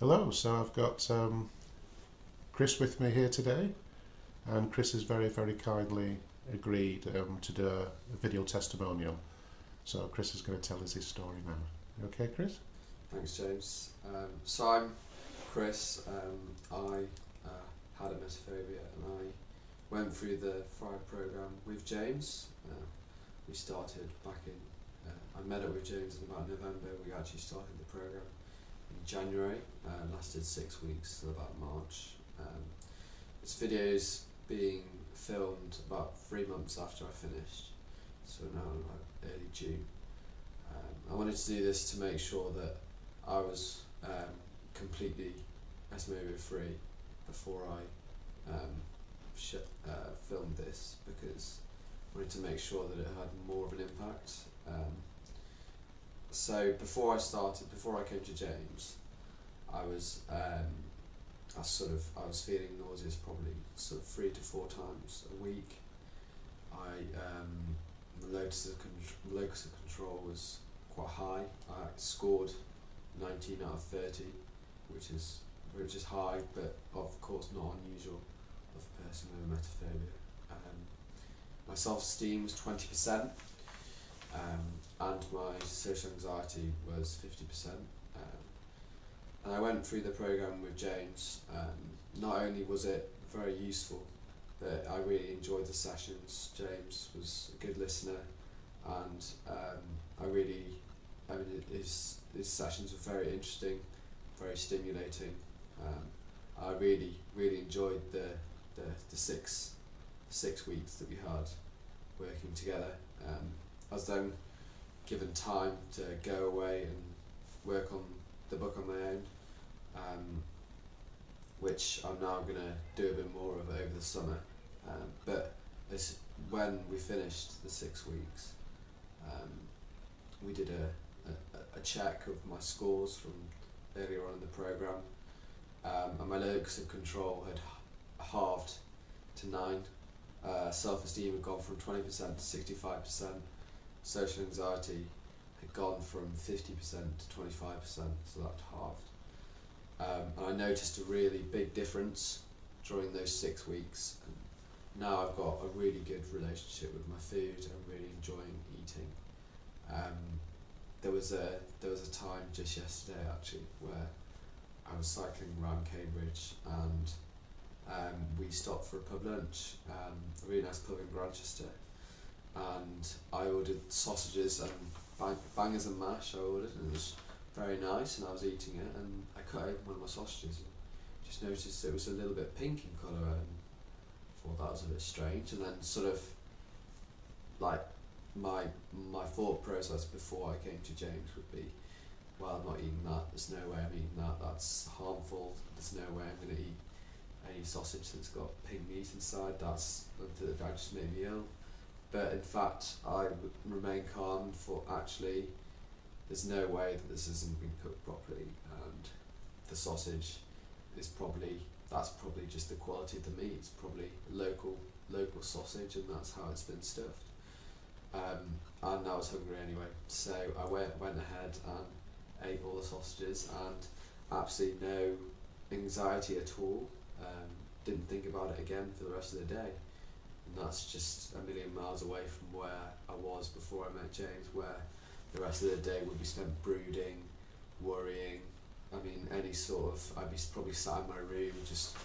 Hello, so I've got um, Chris with me here today, and Chris has very, very kindly agreed um, to do a, video testimonial. So Chris is going to tell us his story now. Okay, Chris? Thanks, James. Um, so I'm Chris. Um, I uh, had emetophobia and I went through the Thrive program with James. Uh, we started back in, uh, I met up with James in about November. We actually started the program in January. Uh, lasted six weeks till about March. Um, this video is being filmed about three months after I finished, so now like early June. Um, I wanted to do this to make sure that I was um, completely estimate free before I um, uh, filmed this because I wanted to make sure that it had more of an impact. So before I started, before I came to James, I was um, I sort of I was feeling nauseous probably sort of three to four times a week. I um, the locus of, con- locus of control was quite high. I scored 19 out of 30, which is which is high, but of course not unusual of a person with emetophobia. Um, my self-esteem was 20%, um, and my social anxiety was 50%. Um, and I went through the program with James. Um, not only was it very useful, but I really enjoyed the sessions. James was a good listener, and um, I really, I mean, his his sessions were very interesting, very stimulating. Um, I really, really enjoyed the, the, the six six weeks that we had working together. Um, I was then given time to go away and work on the book on my own, um, which I'm now going to do a bit more of over the summer. Um, but as when we finished the six weeks, um, we did a, a, a check of my scores from earlier on in the program, um, and my locus of control had halved to nine. Uh, self-esteem had gone from 20% to 65%. Social anxiety had gone from 50% to 25%, so that halved. Um, and I noticed a really big difference during those six weeks. And now I've got a really good relationship with my food. I'm really enjoying eating. Um, there was a there was a time just yesterday actually where I was cycling around Cambridge and um, we stopped for a pub lunch, um, a really nice pub in Grantchester, and I ordered sausages and bang, bangers and mash. I ordered and it was very nice, and I was eating it, and I cut open one of my sausages and just noticed it was a little bit pink in colour, and thought that was a bit strange, and then sort of like my my thought process before I came to James would be, well, I'm not eating that. There's no way I'm eating that. That's harmful. There's no way I'm going to eat any sausage that's got pink meat inside. That's that just made me ill. But in fact, I remain calm for actually, there's no way that this hasn't been cooked properly, and the sausage is probably that's probably just the quality of the meat. It's probably local local sausage, and that's how it's been stuffed. Um, and I was hungry anyway, so I went went ahead and ate all the sausages, and absolutely no anxiety at all. Um, didn't think about it again for the rest of the day, and that's just a million miles away from where I was before I met James, where the rest of the day would be spent brooding, worrying. I mean, any sort of I'd be probably sat in my room, just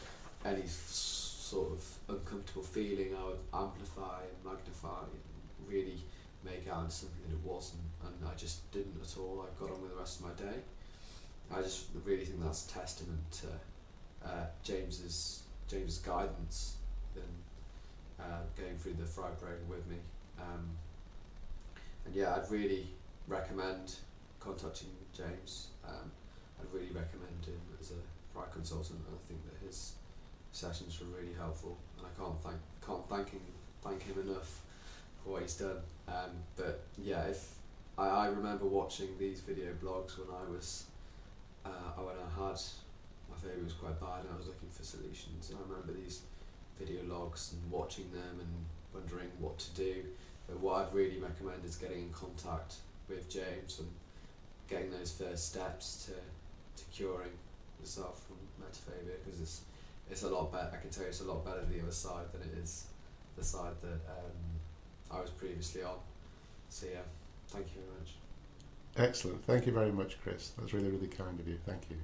any sort of uncomfortable feeling I would amplify and magnify and really make out into something that it wasn't, and I just didn't at all. I got on with the rest of my day. I just really think that's testament to uh, James's James's guidance in uh, going through the Thrive program with me. Um, and yeah, I'd really recommend contacting James. Um, I'd really recommend him as a Thrive consultant. And I think that his sessions were really helpful, and I can't thank can't thank him thank him enough for what he's done. Um, but yeah, if I, I remember watching these video blogs when I was uh, when I had my favourite was quite bad and I was looking for solutions. And I remember these video logs and watching them and wondering what to do. But what I'd really recommend is getting in contact with James and getting those first steps to, to curing yourself from emetophobia because it's it's a lot better. I can tell you it's a lot better the other side than it is the side that um, I was previously on. So yeah, thank you very much. Excellent. Thank you very much, Chris. That's really, really kind of you. Thank you.